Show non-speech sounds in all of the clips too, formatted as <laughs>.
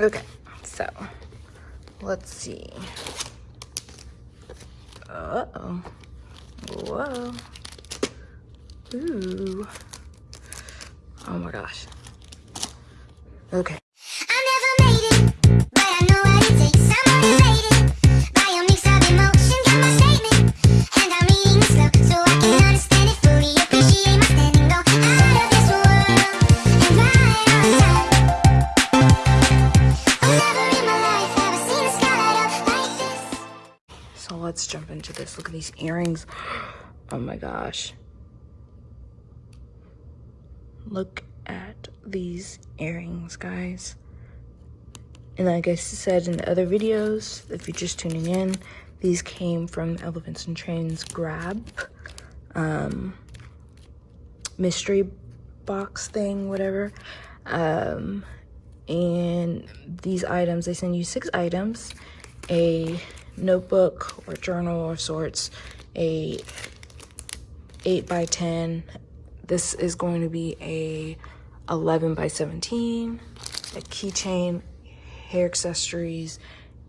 Okay, so let's see. Uh-oh. Whoa. Ooh. Oh my gosh. Okay. Let's jump into this. Look at these earrings. <gasps> Oh my gosh. Look at these earrings, guys. And like I said in the other videos, if you're just tuning in, these came from Elephants and Trains Grab um, mystery box thing, whatever. Um, and these items, they send you six items, a notebook or journal of sorts, a 8 by 10. This is going to be a 11 by 17, a keychain, hair accessories,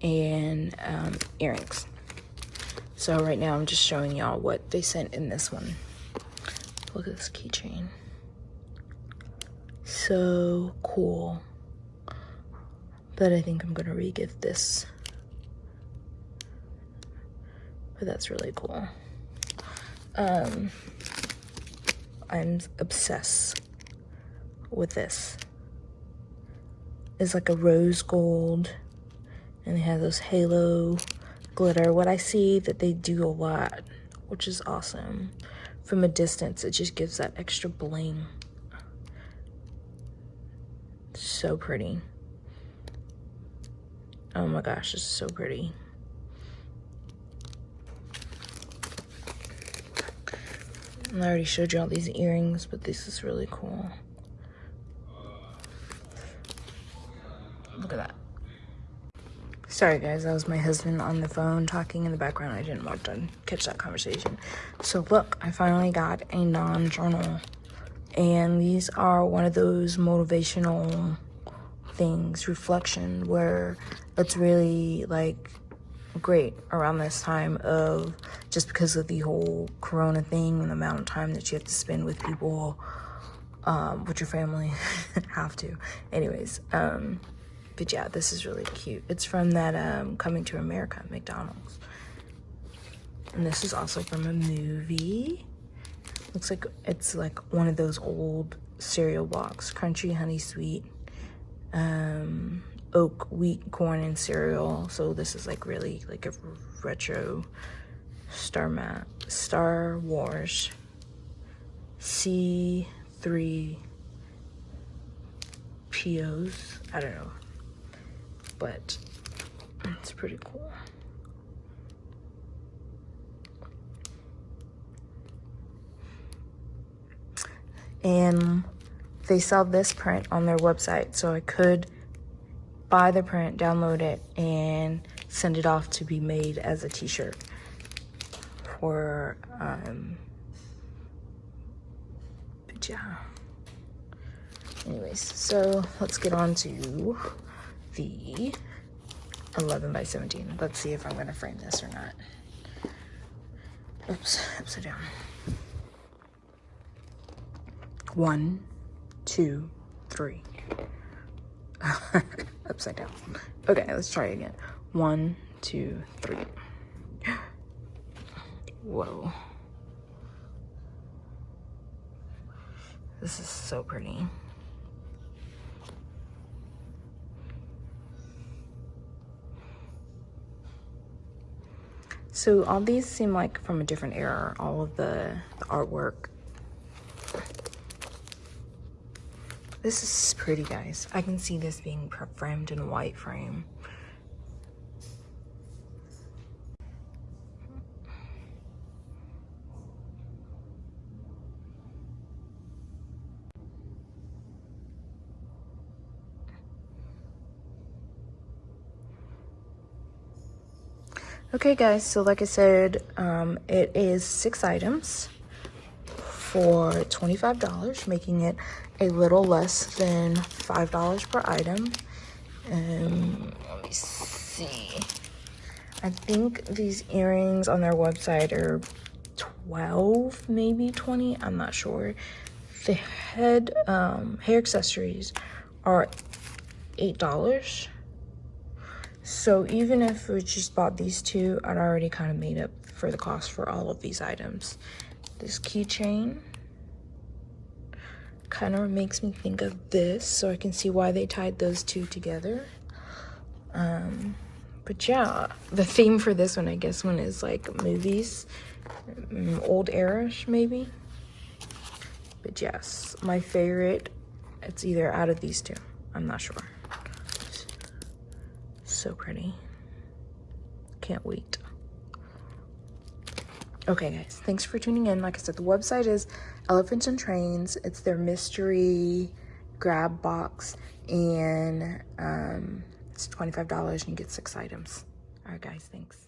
and um, earrings. So right now I'm just showing y'all what they sent in this one. Look at this keychain. So cool. But I think I'm gonna re-gift this but that's really cool. Um, I'm obsessed with this. It's like a rose gold and they have those halo glitter. What I see that they do a lot, which is awesome. From a distance, it just gives that extra bling. So pretty. Oh my gosh, it's so pretty. I already showed you all these earrings, but this is really cool. Look at that. Sorry guys, that was my husband on the phone talking in the background. I didn't want to catch that conversation. So look, I finally got a non-journal. And these are one of those motivational things, reflection, where it's really like great around this time of just because of the whole corona thing and the amount of time that you have to spend with people um, with your family <laughs> have to. Anyways um, but yeah this is really cute. It's from that um, coming to america mcdonald's. And this is also from a movie. Looks like it's like one of those old cereal box crunchy honey sweet um oat wheat corn and cereal. So this is like really like a retro star map star wars c3 pos i don't know. But it's pretty cool. And they sell this print on their website so i could buy the print, download it, and send it off to be made as a t-shirt for, um, but yeah. Anyways, so let's get on to the 11 by 17. Let's see if I'm gonna frame this or not. Oops, upside down. One, two, three. Upside down. Okay, let's try again. One, two, three. <gasps> Whoa. This is so pretty. So all these seem like from a different era, all of the, the artwork This is pretty, guys. I can see this being framed in a white frame. Okay guys, so like I said, um, it is six items for $25, making it a little less than $5 per item. Um, let me see. I think these earrings on their website are 12, maybe 20. I'm not sure. The head um, hair accessories are $8. So even if we just bought these two, I'd already kind of made up for the cost for all of these items. This keychain kind of makes me think of this, so I can see why they tied those two together. Um, but yeah, the theme for this one, I guess, one is like movies, um, old era-ish maybe. But yes, my favorite, it's either out of these two. I'm not sure. So pretty. Can't wait. Okay, guys, thanks for tuning in. Like I said, the website is Elephants and Trains. It's their mystery grab box, and um, it's $25 and you get six items. All right, guys, thanks.